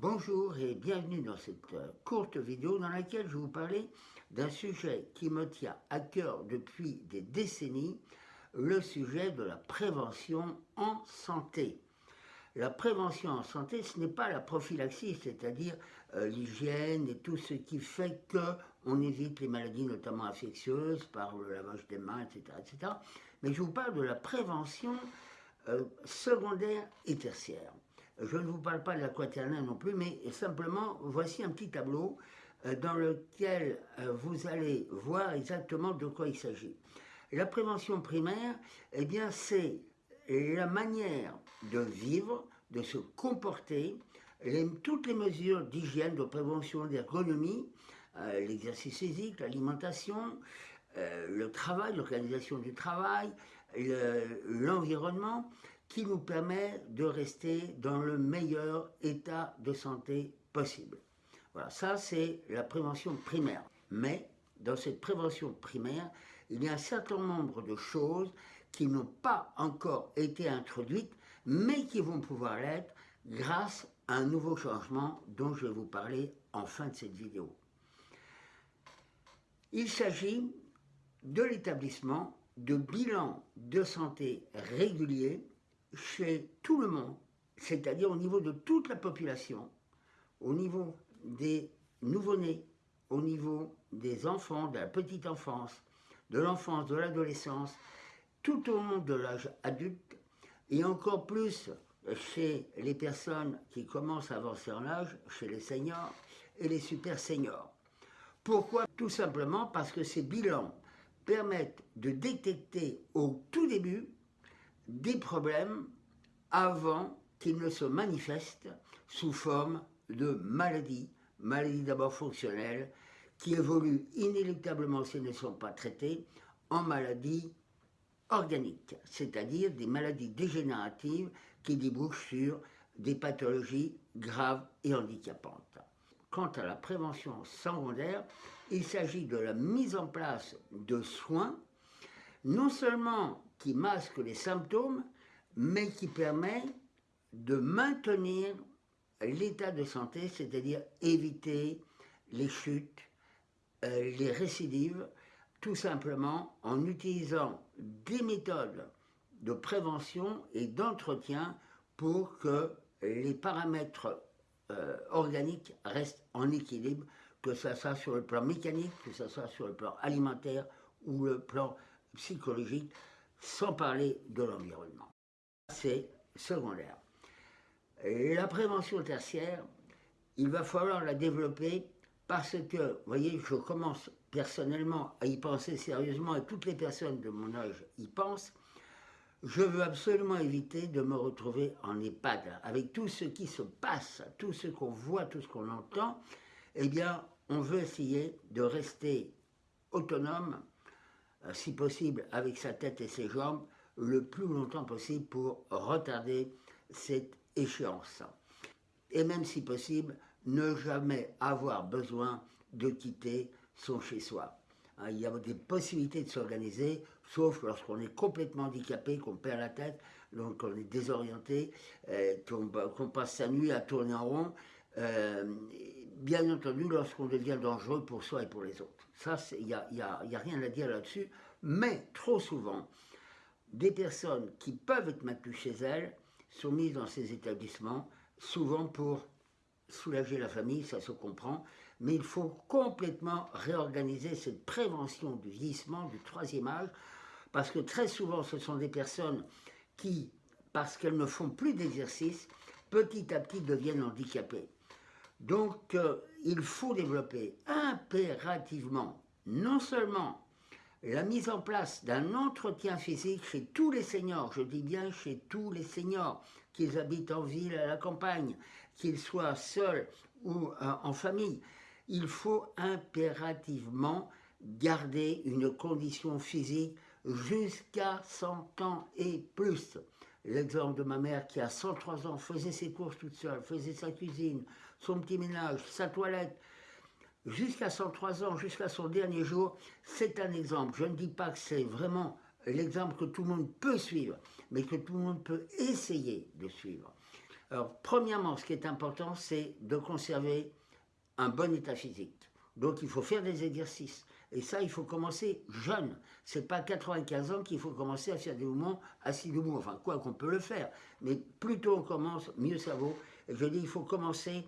Bonjour et bienvenue dans cette euh, courte vidéo dans laquelle je vais vous parler d'un sujet qui me tient à cœur depuis des décennies, le sujet de la prévention en santé. La prévention en santé, ce n'est pas la prophylaxie, c'est-à-dire euh, l'hygiène et tout ce qui fait qu'on évite les maladies notamment infectieuses par le lavage des mains, etc. etc. Mais je vous parle de la prévention euh, secondaire et tertiaire. Je ne vous parle pas de la quaternaire non plus, mais simplement, voici un petit tableau euh, dans lequel euh, vous allez voir exactement de quoi il s'agit. La prévention primaire, eh bien, c'est la manière de vivre, de se comporter, toutes les mesures d'hygiène, de prévention, d'ergonomie, euh, l'exercice physique, l'alimentation, le travail, l'organisation du travail, l'environnement, qui nous permet de rester dans le meilleur état de santé possible. Voilà, ça c'est la prévention primaire. Mais dans cette prévention primaire, il y a un certain nombre de choses qui n'ont pas encore été introduites, mais qui vont pouvoir l'être grâce à un nouveau changement dont je vais vous parler en fin de cette vidéo. Il s'agit de l'établissement de bilans de santé réguliers chez tout le monde, c'est-à-dire au niveau de toute la population, au niveau des nouveau-nés, au niveau des enfants, de la petite enfance, de l'enfance, de l'adolescence, tout au long de l'âge adulte, et encore plus chez les personnes qui commencent à avancer en âge, chez les seniors et les super seniors. Pourquoi? Tout simplement parce que ces bilans permettent de détecter au tout début des problèmes avant qu'ils ne se manifestent sous forme de maladies, maladies d'abord fonctionnelles, qui évoluent inéluctablement s'ils ne sont pas traités en maladies organiques, c'est-à-dire des maladies dégénératives qui débouchent sur des pathologies graves et handicapantes. Quant à la prévention secondaire, il s'agit de la mise en place de soins, non seulement qui masquent les symptômes, mais qui permet de maintenir l'état de santé, c'est-à-dire éviter les chutes, euh, les récidives, tout simplement en utilisant des méthodes de prévention et d'entretien pour que les paramètres euh, organiques restent en équilibre, que ce soit sur le plan mécanique, que ce soit sur le plan alimentaire ou le plan psychologique, sans parler de l'environnement. C'est secondaire. La prévention tertiaire, il va falloir la développer parce que, vous voyez, je commence personnellement à y penser sérieusement et toutes les personnes de mon âge y pensent. Je veux absolument éviter de me retrouver en EHPAD avec tout ce qui se passe, tout ce qu'on voit, tout ce qu'on entend. Eh bien, on veut essayer de rester autonome, si possible avec sa tête et ses jambes, le plus longtemps possible pour retarder cette échéance. Et même si possible, ne jamais avoir besoin de quitter son chez-soi. Hein, il y a des possibilités de s'organiser, sauf lorsqu'on est complètement handicapé, qu'on perd la tête, donc on est désorienté, euh, qu'on passe sa nuit à tourner en rond. Euh, bien entendu, lorsqu'on devient dangereux pour soi et pour les autres. Ça, il n'y a, a rien à dire là-dessus. Mais trop souvent, des personnes qui peuvent être maintenues chez elles sont mises dans ces établissements, souvent pour soulager la famille, ça se comprend, mais il faut complètement réorganiser cette prévention du vieillissement du troisième âge, parce que très souvent ce sont des personnes qui, parce qu'elles ne font plus d'exercice, petit à petit deviennent handicapées. Donc euh, il faut développer impérativement non seulement la mise en place d'un entretien physique chez tous les seniors, je dis bien chez tous les seniors, qu'ils habitent en ville, à la campagne, qu'ils soient seuls ou euh, en famille, il faut impérativement garder une condition physique jusqu'à 100 ans et plus. L'exemple de ma mère qui a 103 ans faisait ses courses toute seule, faisait sa cuisine, son petit ménage, sa toilette, jusqu'à 103 ans, jusqu'à son dernier jour, c'est un exemple. Je ne dis pas que c'est vraiment l'exemple que tout le monde peut suivre, mais que tout le monde peut essayer de suivre. Alors, premièrement, ce qui est important, c'est de conserver un bon état physique. Donc, il faut faire des exercices. Et ça, il faut commencer jeune. C'est pas 95 ans qu'il faut commencer à assis debout. Enfin, quoi qu'on peut le faire. Mais plus tôt on commence, mieux ça vaut. Et je dis, il faut commencer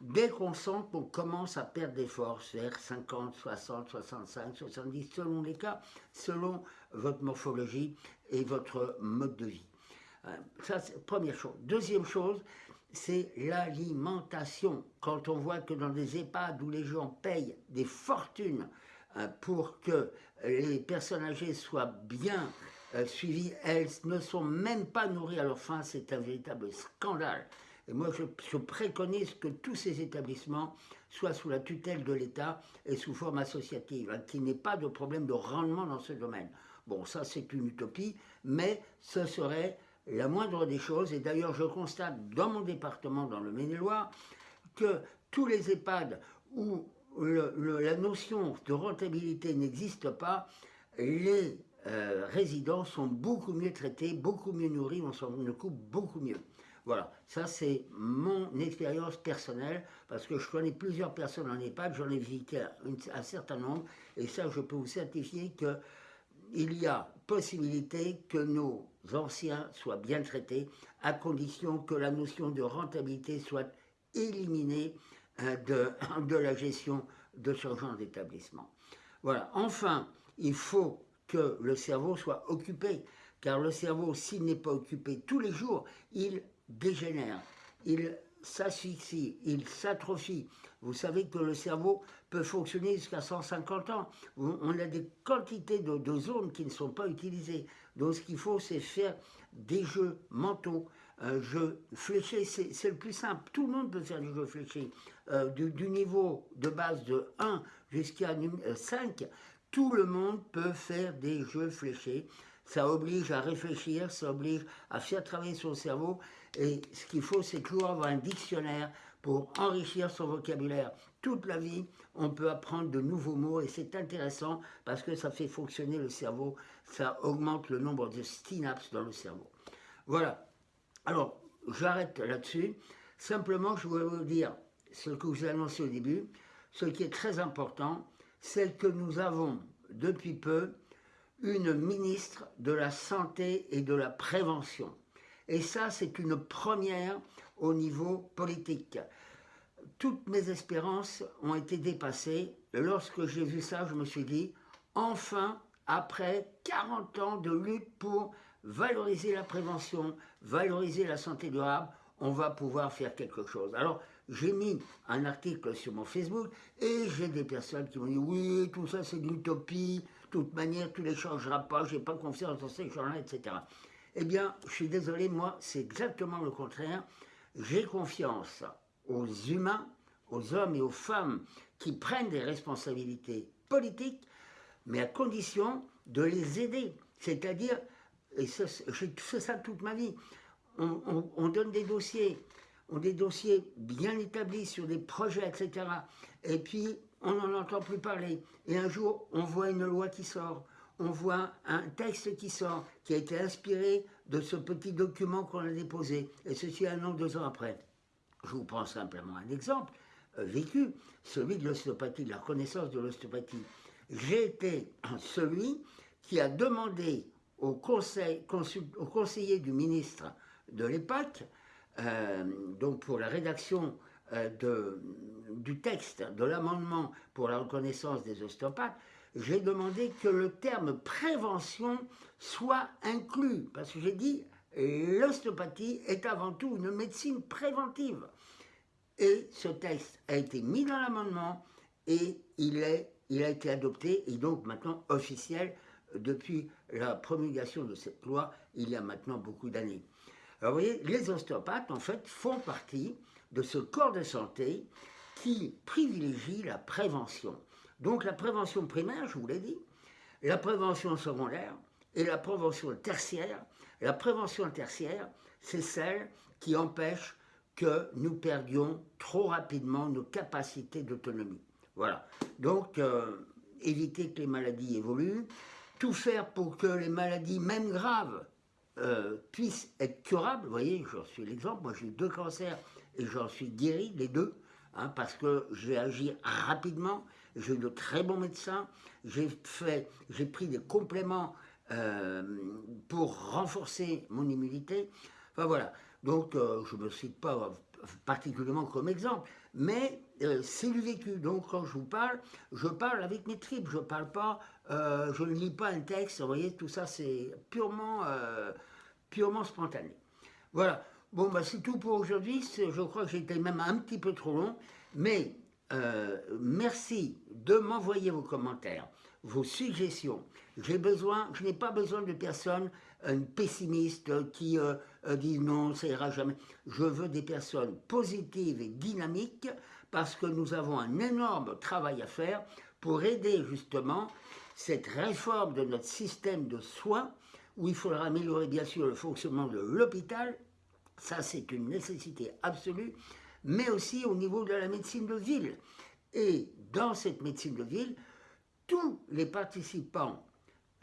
dès qu'on sent qu'on commence à perdre des forces, vers 50, 60, 65, 70, selon les cas, selon votre morphologie et votre mode de vie. Euh, ça, c'est première chose. Deuxième chose, c'est l'alimentation. Quand on voit que dans des EHPAD où les gens payent des fortunes pour que les personnes âgées soient bien euh, suivies, elles ne sont même pas nourries à leur faim, c'est un véritable scandale. Et moi, je, préconise que tous ces établissements soient sous la tutelle de l'État et sous forme associative, hein, qu'il n'y ait pas de problème de rendement dans ce domaine. Bon, ça, c'est une utopie, mais ce serait la moindre des choses. Et d'ailleurs, je constate dans mon département, dans le Maine-et-Loire, que tous les EHPAD où la notion de rentabilité n'existe pas, les euh, résidents sont beaucoup mieux traités, beaucoup mieux nourris, on s'en occupe beaucoup mieux. Voilà, ça c'est mon expérience personnelle, parce que je connais plusieurs personnes en EHPAD, j'en ai visité un, certain nombre, et ça je peux vous certifier qu'il y a possibilité que nos anciens soient bien traités, à condition que la notion de rentabilité soit éliminée de, de la gestion de ce genre d'établissement. Voilà, enfin, il faut que le cerveau soit occupé, car le cerveau, s'il n'est pas occupé tous les jours, il dégénère, il s'asphyxie, il s'atrophie. Vous savez que le cerveau peut fonctionner jusqu'à 150 ans. On a des quantités de, zones qui ne sont pas utilisées. Donc ce qu'il faut, c'est faire des jeux mentaux. Un jeu fléché, c'est le plus simple. Tout le monde peut faire des jeux fléchés. Euh, du, niveau de base de 1 jusqu'à 5, tout le monde peut faire des jeux fléchés. Ça oblige à réfléchir, ça oblige à faire travailler son cerveau et ce qu'il faut, c'est toujours avoir un dictionnaire pour enrichir son vocabulaire. Toute la vie, on peut apprendre de nouveaux mots et c'est intéressant parce que ça fait fonctionner le cerveau, ça augmente le nombre de synapses dans le cerveau. Voilà. Alors, j'arrête là-dessus. Simplement, je voulais vous dire ce que vous ai annoncé au début. Ce qui est très important, c'est que nous avons depuis peu une ministre de la Santé et de la Prévention. Et ça, c'est une première au niveau politique. Toutes mes espérances ont été dépassées. Lorsque j'ai vu ça, je me suis dit, enfin, après 40 ans de lutte pour valoriser la prévention, valoriser la santé durable, on va pouvoir faire quelque chose. Alors, j'ai mis un article sur mon Facebook et j'ai des personnes qui m'ont dit oui, tout ça c'est de l'utopie, de toute manière, tout ne changera pas, j'ai pas confiance dans ces gens-là, etc. Eh bien, je suis désolé, moi, c'est exactement le contraire. J'ai confiance aux humains, aux hommes et aux femmes qui prennent des responsabilités politiques, mais à condition de les aider. C'est-à-dire, et j'ai fait ça toute ma vie, on, donne des dossiers, on des dossiers bien établis sur des projets, etc. Et puis, on n'en entend plus parler. Et un jour, on voit une loi qui sort, on voit un texte qui sort, qui a été inspiré de ce petit document qu'on a déposé, et ceci un an, deux ans après. Je vous prends simplement un exemple euh, vécu, celui de l'ostéopathie, de la reconnaissance de l'ostéopathie. J'ai été celui qui a demandé au, conseil, au conseiller du ministre de l'époque, euh, donc pour la rédaction euh, du texte, de l'amendement pour la reconnaissance des ostéopathes, j'ai demandé que le terme prévention soit inclus, parce que j'ai dit l'ostéopathie est avant tout une médecine préventive. Et ce texte a été mis dans l'amendement et il, est, il a été adopté et donc maintenant officiel depuis la promulgation de cette loi il y a maintenant beaucoup d'années. Alors vous voyez, les ostéopathes en fait font partie de ce corps de santé qui privilégie la prévention. Donc la prévention primaire, je vous l'ai dit, la prévention secondaire et la prévention tertiaire. La prévention tertiaire, c'est celle qui empêche que nous perdions trop rapidement nos capacités d'autonomie. Voilà. Donc, euh, éviter que les maladies évoluent, tout faire pour que les maladies, même graves, puissent être curables. Vous voyez, j'en suis l'exemple. Moi, j'ai eu deux cancers et j'en suis guéri, les deux, hein, parce que j'ai agi rapidement. J'ai eu de très bons médecins. J'ai fait, j'ai pris des compléments euh, pour renforcer mon immunité. Enfin voilà. Donc, euh, je ne me cite pas particulièrement comme exemple, mais euh, c'est du vécu. Donc, quand je vous parle, je parle avec mes tripes. Je parle pas, je ne lis pas un texte. Vous voyez, tout ça, c'est purement, purement spontané. Voilà. Bon, bah, c'est tout pour aujourd'hui. Je crois que j'étais même un petit peu trop long, mais merci de m'envoyer vos commentaires vos suggestions. J'ai besoin, je n'ai pas besoin de personnes euh, pessimistes qui euh, disent non, ça ira jamais. Je veux des personnes positives et dynamiques parce que nous avons un énorme travail à faire pour aider justement cette réforme de notre système de soins où il faudra améliorer bien sûr le fonctionnement de l'hôpital, ça c'est une nécessité absolue, mais aussi au niveau de la médecine de ville. Et dans cette médecine de ville, tous les participants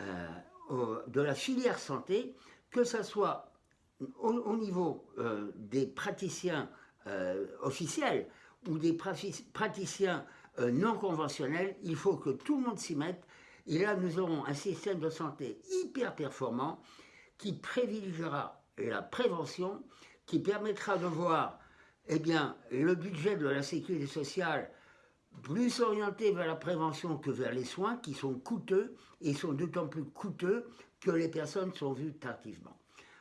euh, de la filière santé, que ce soit au, niveau euh, des praticiens euh, officiels ou des praticiens non conventionnels, il faut que tout le monde s'y mette. Et là, nous aurons un système de santé hyper performant qui privilégiera la prévention, qui permettra de voir eh bien, le budget de la sécurité sociale plus orienté vers la prévention que vers les soins qui sont coûteux et sont d'autant plus coûteux que les personnes sont vues tardivement.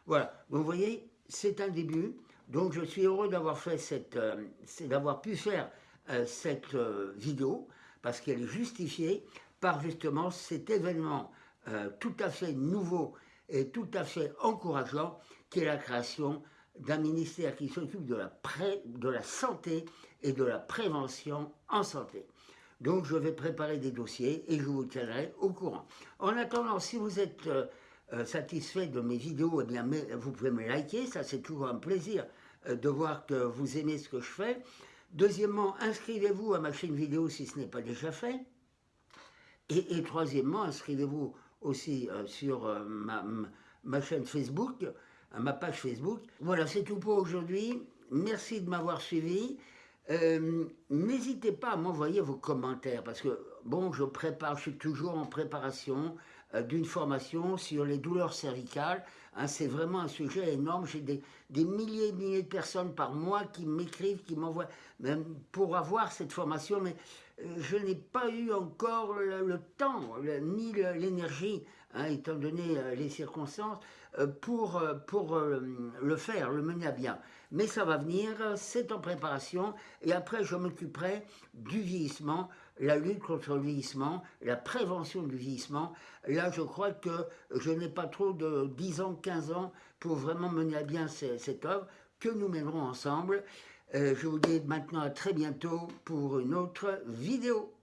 Voilà, vous voyez, c'est un début. Donc je suis heureux d'avoir fait cette, euh, d'avoir pu faire euh, cette euh, vidéo parce qu'elle est justifiée par justement cet événement tout à fait nouveau et tout à fait encourageant qui est la création d'un ministère qui s'occupe de, la de la santé et de la prévention en santé. Donc je vais préparer des dossiers et je vous tiendrai au courant. En attendant, si vous êtes satisfait de mes vidéos, bien, vous pouvez me liker, ça c'est toujours un plaisir euh, de voir que vous aimez ce que je fais. Deuxièmement, inscrivez-vous à ma chaîne vidéo si ce n'est pas déjà fait. Et, troisièmement, inscrivez-vous aussi sur ma, chaîne Facebook, ma page Facebook. Voilà, c'est tout pour aujourd'hui. Merci de m'avoir suivi. Euh, n'hésitez pas à m'envoyer vos commentaires parce que, bon, je prépare, je suis toujours en préparation euh, d'une formation sur les douleurs cervicales. Hein, c'est vraiment un sujet énorme. J'ai des, milliers et milliers de personnes par mois qui m'écrivent, qui m'envoient pour avoir cette formation, mais euh, je n'ai pas eu encore le, temps ni l'énergie, hein, étant donné les circonstances, pour, pour le faire, le mener à bien mais ça va venir, c'est en préparation, et après je m'occuperai du vieillissement, la lutte contre le vieillissement, la prévention du vieillissement. Là, je crois que je n'ai pas trop de 10 ans, 15 ans pour vraiment mener à bien cette œuvre que nous mènerons ensemble. Euh, je vous dis maintenant à très bientôt pour une autre vidéo.